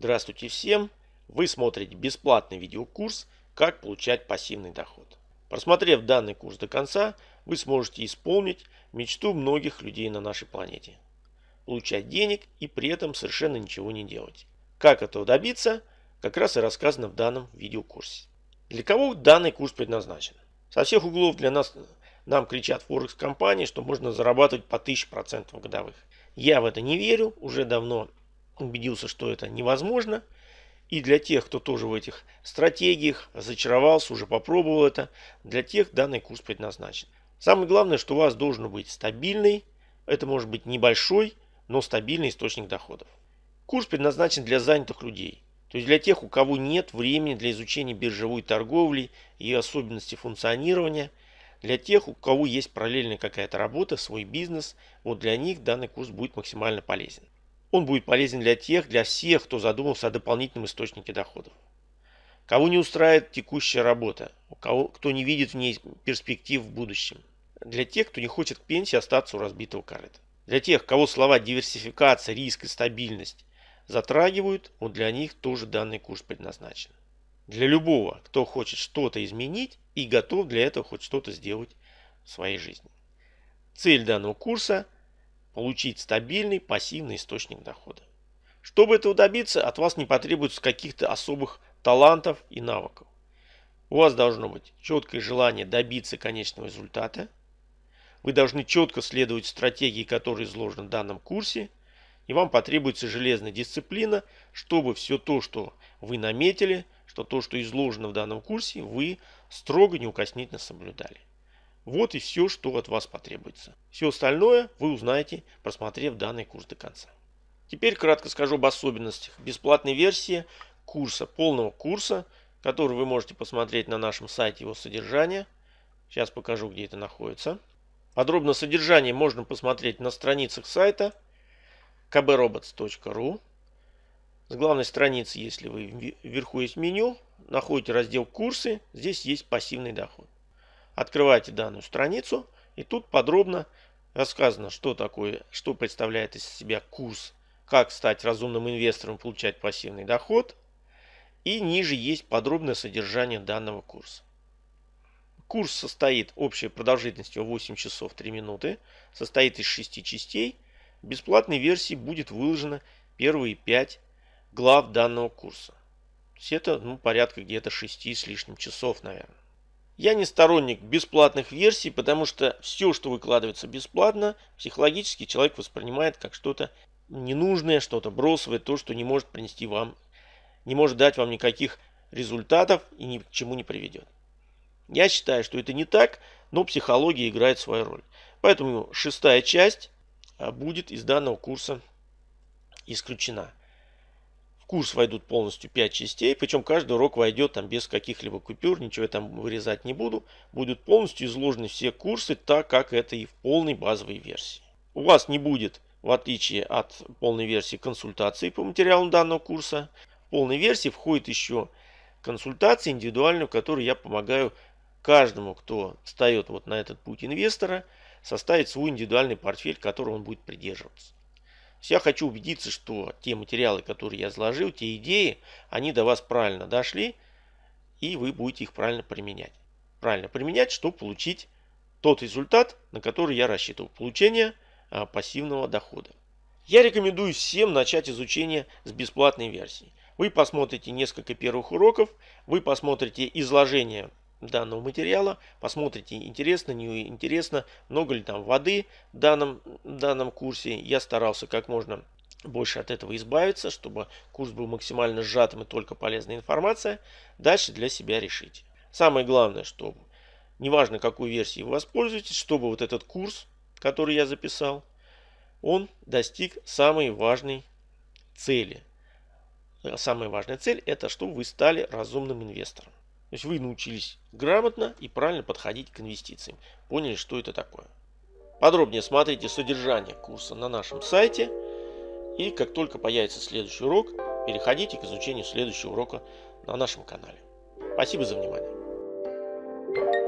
Здравствуйте всем! Вы смотрите бесплатный видеокурс «Как получать пассивный доход». Просмотрев данный курс до конца, вы сможете исполнить мечту многих людей на нашей планете. Получать денег и при этом совершенно ничего не делать. Как этого добиться, как раз и рассказано в данном видеокурсе. Для кого данный курс предназначен? Со всех углов для нас нам кричат Форекс-компании, что можно зарабатывать по 1000% годовых. Я в это не верю, уже давно убедился, что это невозможно. И для тех, кто тоже в этих стратегиях зачаровался, уже попробовал это, для тех данный курс предназначен. Самое главное, что у вас должен быть стабильный, это может быть небольшой, но стабильный источник доходов. Курс предназначен для занятых людей, то есть для тех, у кого нет времени для изучения биржевой торговли и особенностей функционирования, для тех, у кого есть параллельная какая-то работа, свой бизнес, вот для них данный курс будет максимально полезен. Он будет полезен для тех, для всех, кто задумался о дополнительном источнике доходов. Кого не устраивает текущая работа, у кого, кто не видит в ней перспектив в будущем. Для тех, кто не хочет к пенсии остаться у разбитого корыта. Для тех, кого слова диверсификация, риск и стабильность затрагивают, вот для них тоже данный курс предназначен. Для любого, кто хочет что-то изменить и готов для этого хоть что-то сделать в своей жизни. Цель данного курса – получить стабильный пассивный источник дохода. Чтобы этого добиться, от вас не потребуется каких-то особых талантов и навыков. У вас должно быть четкое желание добиться конечного результата. Вы должны четко следовать стратегии, которые изложены в данном курсе. И вам потребуется железная дисциплина, чтобы все то, что вы наметили, что то, что изложено в данном курсе, вы строго неукоснительно соблюдали. Вот и все, что от вас потребуется. Все остальное вы узнаете, просмотрев данный курс до конца. Теперь кратко скажу об особенностях бесплатной версии курса, полного курса, который вы можете посмотреть на нашем сайте его содержания. Сейчас покажу, где это находится. Подробно содержание можно посмотреть на страницах сайта kbrobots.ru. С главной страницы, если вы вверху есть меню, находите раздел «Курсы», здесь есть пассивный доход. Открывайте данную страницу и тут подробно рассказано, что такое, что представляет из себя курс, как стать разумным инвестором и получать пассивный доход. И ниже есть подробное содержание данного курса. Курс состоит общей продолжительностью 8 часов 3 минуты, состоит из 6 частей. В бесплатной версии будет выложено первые 5 глав данного курса. То есть это ну, порядка где-то 6 с лишним часов, наверное. Я не сторонник бесплатных версий, потому что все, что выкладывается бесплатно, психологически человек воспринимает как что-то ненужное, что-то бросовое, то, что не может принести вам, не может дать вам никаких результатов и ни к чему не приведет. Я считаю, что это не так, но психология играет свою роль. Поэтому шестая часть а, будет из данного курса исключена курс войдут полностью 5 частей, причем каждый урок войдет там без каких-либо купюр, ничего я там вырезать не буду. Будут полностью изложены все курсы, так как это и в полной базовой версии. У вас не будет, в отличие от полной версии, консультации по материалам данного курса. В полной версии входит еще консультация индивидуальная, в которой я помогаю каждому, кто встает вот на этот путь инвестора, составить свой индивидуальный портфель, которого он будет придерживаться. Я хочу убедиться, что те материалы, которые я изложил, те идеи, они до вас правильно дошли, и вы будете их правильно применять. Правильно применять, чтобы получить тот результат, на который я рассчитывал. Получение а, пассивного дохода. Я рекомендую всем начать изучение с бесплатной версии. Вы посмотрите несколько первых уроков, вы посмотрите изложение данного материала. Посмотрите, интересно, не интересно, много ли там воды в данном, в данном курсе. Я старался как можно больше от этого избавиться, чтобы курс был максимально сжатым и только полезная информация. Дальше для себя решите. Самое главное, чтобы, неважно какой версией вы воспользуетесь, чтобы вот этот курс, который я записал, он достиг самой важной цели. Самая важная цель это, чтобы вы стали разумным инвестором. То есть вы научились грамотно и правильно подходить к инвестициям. Поняли, что это такое. Подробнее смотрите содержание курса на нашем сайте. И как только появится следующий урок, переходите к изучению следующего урока на нашем канале. Спасибо за внимание.